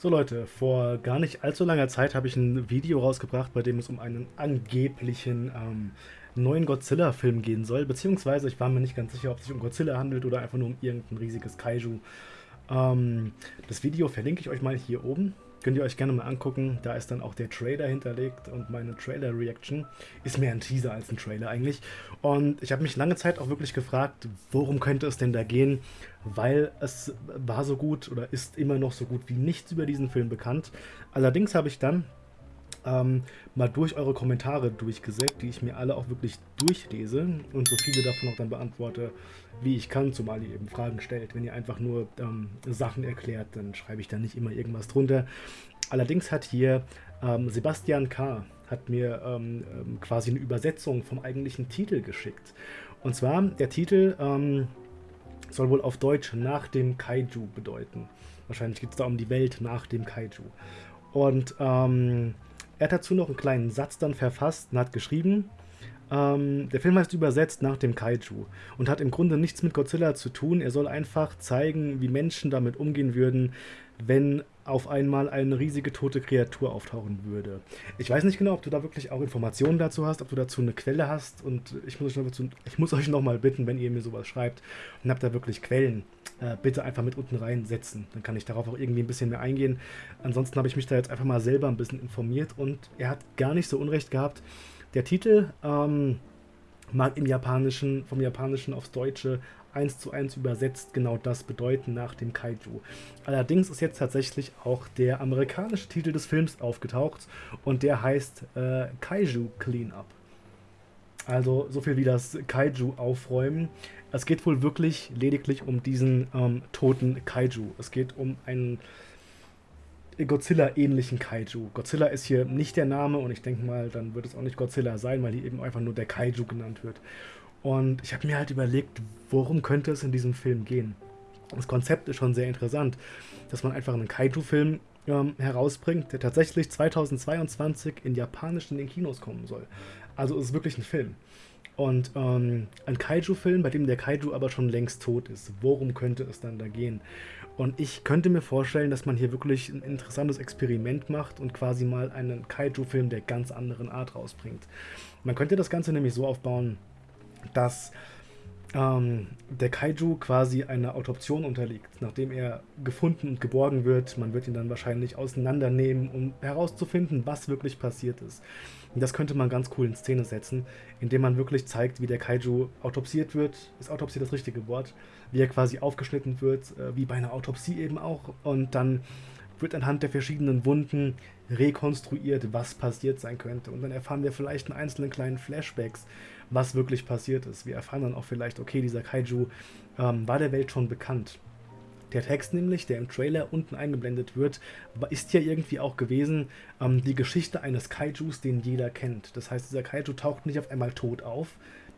So Leute, vor gar nicht allzu langer Zeit habe ich ein Video rausgebracht, bei dem es um einen angeblichen ähm, neuen Godzilla-Film gehen soll. Beziehungsweise ich war mir nicht ganz sicher, ob es sich um Godzilla handelt oder einfach nur um irgendein riesiges Kaiju. Ähm, das Video verlinke ich euch mal hier oben. Könnt ihr euch gerne mal angucken. Da ist dann auch der Trailer hinterlegt und meine Trailer-Reaction ist mehr ein Teaser als ein Trailer eigentlich. Und ich habe mich lange Zeit auch wirklich gefragt, worum könnte es denn da gehen? Weil es war so gut oder ist immer noch so gut wie nichts über diesen Film bekannt. Allerdings habe ich dann ähm, mal durch eure Kommentare durchgesägt, die ich mir alle auch wirklich durchlese und so viele davon auch dann beantworte, wie ich kann, zumal ihr eben Fragen stellt. Wenn ihr einfach nur ähm, Sachen erklärt, dann schreibe ich da nicht immer irgendwas drunter. Allerdings hat hier ähm, Sebastian K. hat mir ähm, ähm, quasi eine Übersetzung vom eigentlichen Titel geschickt. Und zwar, der Titel ähm, soll wohl auf Deutsch nach dem Kaiju bedeuten. Wahrscheinlich geht es da um die Welt nach dem Kaiju. Und ähm, er hat dazu noch einen kleinen Satz dann verfasst und hat geschrieben, ähm, der Film heißt übersetzt nach dem Kaiju und hat im Grunde nichts mit Godzilla zu tun. Er soll einfach zeigen, wie Menschen damit umgehen würden, wenn auf einmal eine riesige tote Kreatur auftauchen würde. Ich weiß nicht genau, ob du da wirklich auch Informationen dazu hast, ob du dazu eine Quelle hast und ich muss ich muss euch noch mal bitten, wenn ihr mir sowas schreibt und habt da wirklich Quellen, äh, bitte einfach mit unten reinsetzen. Dann kann ich darauf auch irgendwie ein bisschen mehr eingehen. Ansonsten habe ich mich da jetzt einfach mal selber ein bisschen informiert und er hat gar nicht so unrecht gehabt. Der Titel ähm, mag im Japanischen, vom Japanischen aufs Deutsche eins zu eins übersetzt genau das bedeuten nach dem Kaiju. Allerdings ist jetzt tatsächlich auch der amerikanische Titel des Films aufgetaucht und der heißt äh, Kaiju Cleanup. Also so viel wie das Kaiju aufräumen. Es geht wohl wirklich lediglich um diesen ähm, toten Kaiju. Es geht um einen Godzilla-ähnlichen Kaiju. Godzilla ist hier nicht der Name und ich denke mal, dann wird es auch nicht Godzilla sein, weil hier eben einfach nur der Kaiju genannt wird. Und ich habe mir halt überlegt, worum könnte es in diesem Film gehen. Das Konzept ist schon sehr interessant, dass man einfach einen Kaiju-Film ähm, herausbringt, der tatsächlich 2022 in Japanisch in den Kinos kommen soll. Also es ist wirklich ein Film. Und ähm, ein Kaiju-Film, bei dem der Kaiju aber schon längst tot ist. Worum könnte es dann da gehen? Und ich könnte mir vorstellen, dass man hier wirklich ein interessantes Experiment macht und quasi mal einen Kaiju-Film der ganz anderen Art rausbringt. Man könnte das Ganze nämlich so aufbauen, dass ähm, der Kaiju quasi einer Autoption unterliegt, nachdem er gefunden und geborgen wird. Man wird ihn dann wahrscheinlich auseinandernehmen, um herauszufinden, was wirklich passiert ist. Das könnte man ganz cool in Szene setzen, indem man wirklich zeigt, wie der Kaiju autopsiert wird. Ist Autopsie das richtige Wort? Wie er quasi aufgeschnitten wird, äh, wie bei einer Autopsie eben auch. Und dann wird anhand der verschiedenen Wunden rekonstruiert, was passiert sein könnte. Und dann erfahren wir vielleicht in einzelnen kleinen Flashbacks, was wirklich passiert ist. Wir erfahren dann auch vielleicht, okay, dieser Kaiju ähm, war der Welt schon bekannt. Der Text nämlich, der im Trailer unten eingeblendet wird, ist ja irgendwie auch gewesen ähm, die Geschichte eines Kaijus, den jeder kennt. Das heißt, dieser Kaiju taucht nicht auf einmal tot auf.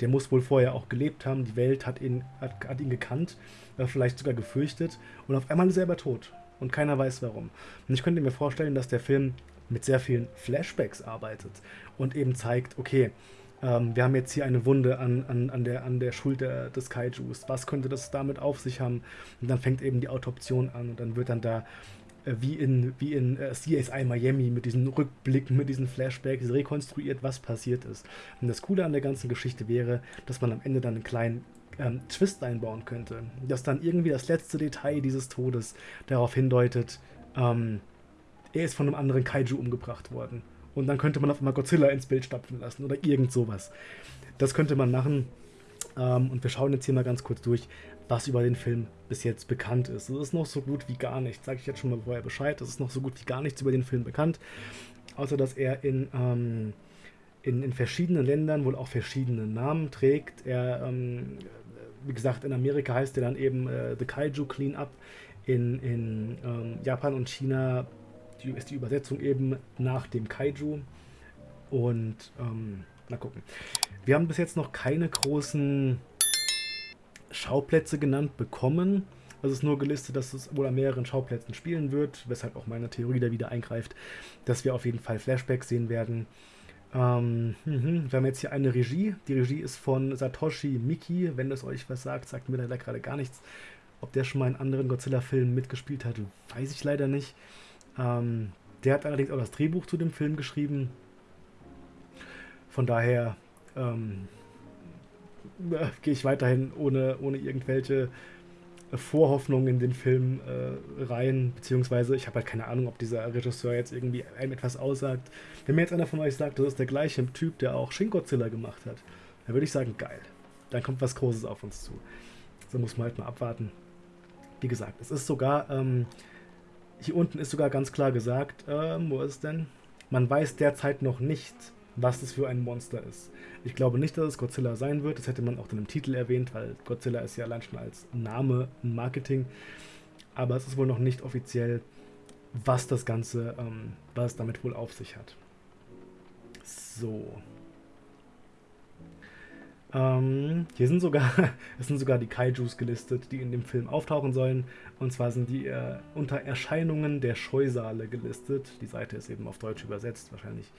Der muss wohl vorher auch gelebt haben. Die Welt hat ihn, hat, hat ihn gekannt, äh, vielleicht sogar gefürchtet. Und auf einmal ist er aber tot. Und keiner weiß warum. Und ich könnte mir vorstellen, dass der Film mit sehr vielen Flashbacks arbeitet und eben zeigt, okay, ähm, wir haben jetzt hier eine Wunde an, an, an, der, an der Schulter des Kaijus. Was könnte das damit auf sich haben? Und dann fängt eben die Autoption an und dann wird dann da äh, wie in, wie in äh, CSI Miami mit diesen Rückblicken, mit diesen Flashbacks rekonstruiert, was passiert ist. Und das Coole an der ganzen Geschichte wäre, dass man am Ende dann einen kleinen ähm, Twist einbauen könnte. Dass dann irgendwie das letzte Detail dieses Todes darauf hindeutet, ähm, er ist von einem anderen Kaiju umgebracht worden. Und dann könnte man auf einmal Godzilla ins Bild stapfen lassen oder irgend sowas. Das könnte man machen. Ähm, und wir schauen jetzt hier mal ganz kurz durch, was über den Film bis jetzt bekannt ist. Es ist noch so gut wie gar nichts. Sage ich jetzt schon mal vorher Bescheid. Es ist noch so gut wie gar nichts über den Film bekannt. Außer dass er in, ähm, in, in, verschiedenen Ländern wohl auch verschiedene Namen trägt. Er, ähm, wie gesagt, in Amerika heißt er dann eben äh, The Kaiju Cleanup. In, in ähm, Japan und China die, ist die Übersetzung eben nach dem Kaiju. Und ähm, mal gucken. Wir haben bis jetzt noch keine großen Schauplätze genannt bekommen. Es ist nur gelistet, dass es wohl an mehreren Schauplätzen spielen wird, weshalb auch meine Theorie da wieder eingreift, dass wir auf jeden Fall Flashbacks sehen werden. Ähm, mh, wir haben jetzt hier eine Regie. Die Regie ist von Satoshi Miki. Wenn das euch was sagt, sagt mir leider gerade gar nichts. Ob der schon mal in anderen Godzilla-Filmen mitgespielt hat, weiß ich leider nicht. Ähm, der hat allerdings auch das Drehbuch zu dem Film geschrieben. Von daher ähm, äh, gehe ich weiterhin ohne, ohne irgendwelche Vorhoffnungen in den Film äh, rein, beziehungsweise ich habe halt keine Ahnung, ob dieser Regisseur jetzt irgendwie einem etwas aussagt. Wenn mir jetzt einer von euch sagt, das ist der gleiche Typ, der auch Shin Godzilla gemacht hat, dann würde ich sagen, geil. Dann kommt was Großes auf uns zu. So muss man halt mal abwarten. Wie gesagt, es ist sogar, ähm, hier unten ist sogar ganz klar gesagt, ähm, wo ist denn? Man weiß derzeit noch nicht, was das für ein Monster ist. Ich glaube nicht, dass es Godzilla sein wird. Das hätte man auch dann im Titel erwähnt, weil Godzilla ist ja allein schon als Name ein Marketing. Aber es ist wohl noch nicht offiziell, was das Ganze, ähm, was es damit wohl auf sich hat. So. Ähm, hier sind sogar, es sind sogar die Kaijus gelistet, die in dem Film auftauchen sollen. Und zwar sind die äh, unter Erscheinungen der Scheusale gelistet. Die Seite ist eben auf Deutsch übersetzt, wahrscheinlich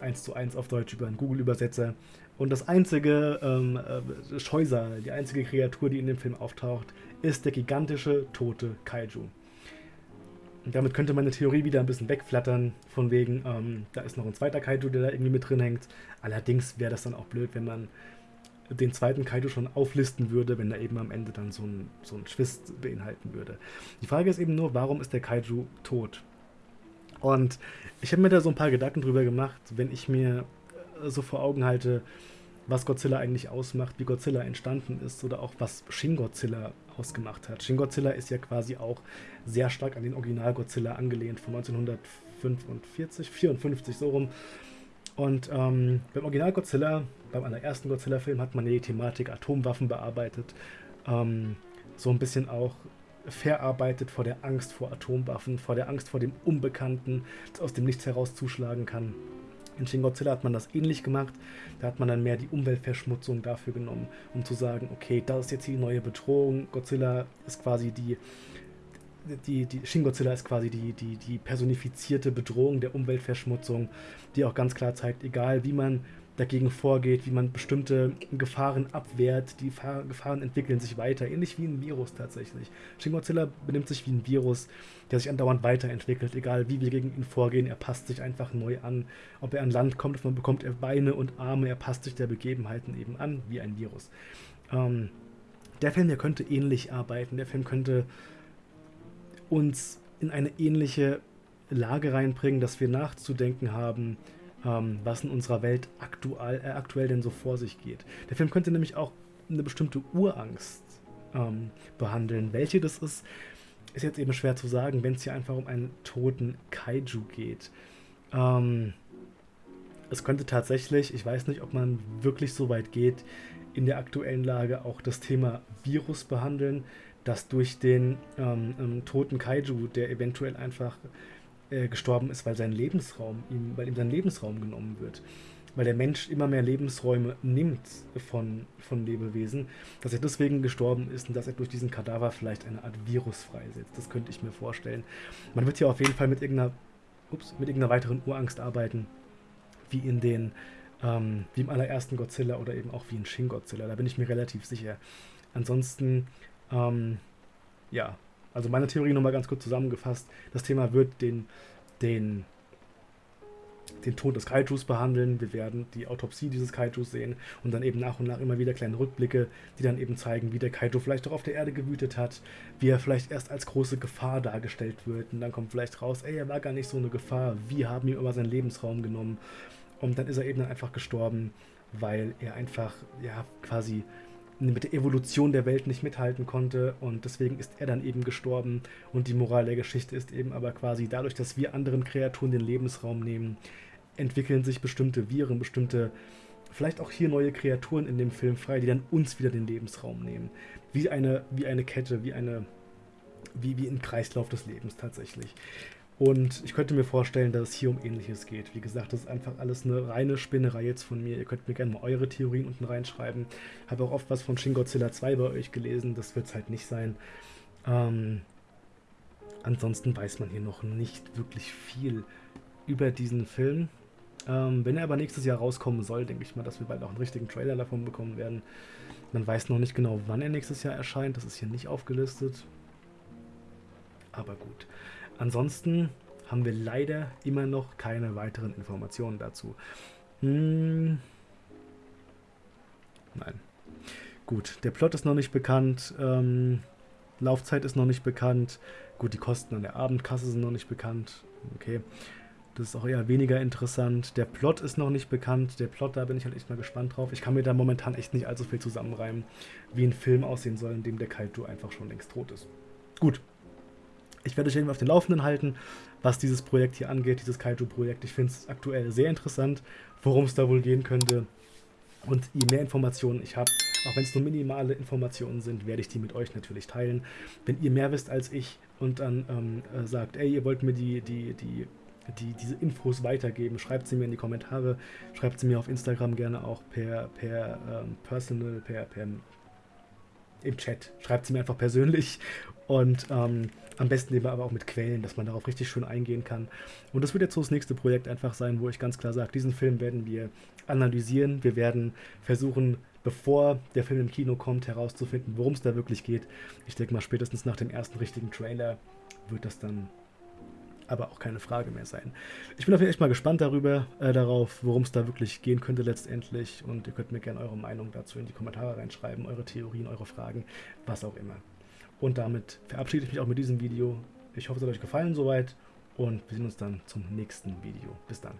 eins zu eins auf Deutsch über einen Google-Übersetzer. Und das einzige ähm, äh, Scheusal, die einzige Kreatur, die in dem Film auftaucht, ist der gigantische tote Kaiju. Damit könnte meine Theorie wieder ein bisschen wegflattern, von wegen, ähm, da ist noch ein zweiter Kaiju, der da irgendwie mit drin hängt. Allerdings wäre das dann auch blöd, wenn man den zweiten Kaiju schon auflisten würde, wenn er eben am Ende dann so ein, so ein Twist beinhalten würde. Die Frage ist eben nur, warum ist der Kaiju tot? Und ich habe mir da so ein paar Gedanken drüber gemacht, wenn ich mir äh, so vor Augen halte, was Godzilla eigentlich ausmacht, wie Godzilla entstanden ist oder auch was Shin Godzilla ausgemacht hat. Shin Godzilla ist ja quasi auch sehr stark an den Original Godzilla angelehnt von 1945, 54 so rum. Und ähm, beim Original Godzilla, beim allerersten Godzilla-Film, hat man die Thematik Atomwaffen bearbeitet. Ähm, so ein bisschen auch verarbeitet vor der Angst vor Atomwaffen, vor der Angst vor dem Unbekannten, das aus dem Nichts heraus zuschlagen kann. In Shin Godzilla hat man das ähnlich gemacht. Da hat man dann mehr die Umweltverschmutzung dafür genommen, um zu sagen, okay, das ist jetzt die neue Bedrohung. Godzilla ist quasi die, die, die Shin Godzilla ist quasi die, die, die personifizierte Bedrohung der Umweltverschmutzung, die auch ganz klar zeigt, egal wie man dagegen vorgeht, wie man bestimmte Gefahren abwehrt. Die Gefahren entwickeln sich weiter, ähnlich wie ein Virus tatsächlich. Shin Godzilla benimmt sich wie ein Virus, der sich andauernd weiterentwickelt, egal wie wir gegen ihn vorgehen, er passt sich einfach neu an. Ob er an Land kommt, man bekommt er Beine und Arme, er passt sich der Begebenheiten eben an, wie ein Virus. Ähm, der Film hier könnte ähnlich arbeiten, der Film könnte uns in eine ähnliche Lage reinbringen, dass wir nachzudenken haben, ähm, was in unserer Welt aktuell, äh, aktuell denn so vor sich geht. Der Film könnte nämlich auch eine bestimmte Urangst ähm, behandeln. Welche das ist, ist jetzt eben schwer zu sagen, wenn es hier einfach um einen toten Kaiju geht. Ähm, es könnte tatsächlich, ich weiß nicht, ob man wirklich so weit geht, in der aktuellen Lage auch das Thema Virus behandeln, das durch den ähm, ähm toten Kaiju, der eventuell einfach äh, gestorben ist, weil sein Lebensraum ihm, weil ihm sein Lebensraum genommen wird. Weil der Mensch immer mehr Lebensräume nimmt von, von Lebewesen, dass er deswegen gestorben ist und dass er durch diesen Kadaver vielleicht eine Art Virus freisetzt. Das könnte ich mir vorstellen. Man wird hier auf jeden Fall mit irgendeiner, ups, mit irgendeiner weiteren Urangst arbeiten, wie in den, ähm, wie im allerersten Godzilla oder eben auch wie in Shin Godzilla. Da bin ich mir relativ sicher. Ansonsten, ähm, ja, also meine Theorie nochmal ganz kurz zusammengefasst. Das Thema wird den, den, den Tod des Kaijus behandeln. Wir werden die Autopsie dieses Kaijus sehen und dann eben nach und nach immer wieder kleine Rückblicke, die dann eben zeigen, wie der Kaiju vielleicht auch auf der Erde gewütet hat, wie er vielleicht erst als große Gefahr dargestellt wird und dann kommt vielleicht raus, ey, er war gar nicht so eine Gefahr, wir haben ihm immer seinen Lebensraum genommen und dann ist er eben dann einfach gestorben, weil er einfach, ja, quasi mit der Evolution der Welt nicht mithalten konnte und deswegen ist er dann eben gestorben und die Moral der Geschichte ist eben aber quasi dadurch, dass wir anderen Kreaturen den Lebensraum nehmen, entwickeln sich bestimmte Viren, bestimmte vielleicht auch hier neue Kreaturen in dem Film frei, die dann uns wieder den Lebensraum nehmen. Wie eine, wie eine Kette, wie eine, wie, wie ein Kreislauf des Lebens tatsächlich. Und ich könnte mir vorstellen, dass es hier um Ähnliches geht. Wie gesagt, das ist einfach alles eine reine Spinnerei jetzt von mir. Ihr könnt mir gerne mal eure Theorien unten reinschreiben. Habe auch oft was von Shin Godzilla 2 bei euch gelesen. Das wird es halt nicht sein. Ähm, ansonsten weiß man hier noch nicht wirklich viel über diesen Film. Ähm, wenn er aber nächstes Jahr rauskommen soll, denke ich mal, dass wir bald auch einen richtigen Trailer davon bekommen werden. Man weiß noch nicht genau, wann er nächstes Jahr erscheint. Das ist hier nicht aufgelistet. Aber gut. ansonsten haben wir leider immer noch keine weiteren Informationen dazu. Hm. Nein. Gut, der Plot ist noch nicht bekannt. Ähm, Laufzeit ist noch nicht bekannt. Gut, die Kosten an der Abendkasse sind noch nicht bekannt. Okay. Das ist auch eher weniger interessant. Der Plot ist noch nicht bekannt. Der Plot, da bin ich halt echt mal gespannt drauf. Ich kann mir da momentan echt nicht allzu viel zusammenreimen, wie ein Film aussehen soll, in dem der Kaito einfach schon längst tot ist. Gut. Ich werde euch irgendwie auf den Laufenden halten, was dieses Projekt hier angeht, dieses Kaiju-Projekt. Ich finde es aktuell sehr interessant, worum es da wohl gehen könnte. Und je mehr Informationen ich habe, auch wenn es nur minimale Informationen sind, werde ich die mit euch natürlich teilen. Wenn ihr mehr wisst als ich und dann ähm, äh, sagt, ey, ihr wollt mir die, die, die die diese Infos weitergeben. Schreibt sie mir in die Kommentare, schreibt sie mir auf Instagram gerne auch per, per ähm, Personal, per, per im Chat. Schreibt sie mir einfach persönlich und ähm, am besten eben aber auch mit Quellen, dass man darauf richtig schön eingehen kann. Und das wird jetzt so das nächste Projekt einfach sein, wo ich ganz klar sage, diesen Film werden wir analysieren. Wir werden versuchen, bevor der Film im Kino kommt, herauszufinden, worum es da wirklich geht. Ich denke mal, spätestens nach dem ersten richtigen Trailer wird das dann aber auch keine Frage mehr sein. Ich bin auf jeden Fall echt mal gespannt darüber, äh, darauf, worum es da wirklich gehen könnte letztendlich. Und ihr könnt mir gerne eure Meinung dazu in die Kommentare reinschreiben, eure Theorien, eure Fragen, was auch immer. Und damit verabschiede ich mich auch mit diesem Video. Ich hoffe, es hat euch gefallen soweit und wir sehen uns dann zum nächsten Video. Bis dann.